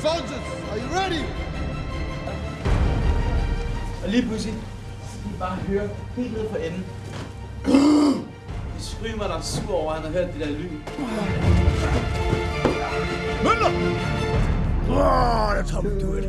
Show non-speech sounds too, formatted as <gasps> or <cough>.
Soldiers, are you ready? Og lige pludselig, så kan I bare høre helt ned for enden. <gasps> De strymer, der er sur over, at han har hørt det der lyd. Møller! Oh, that's how we do it.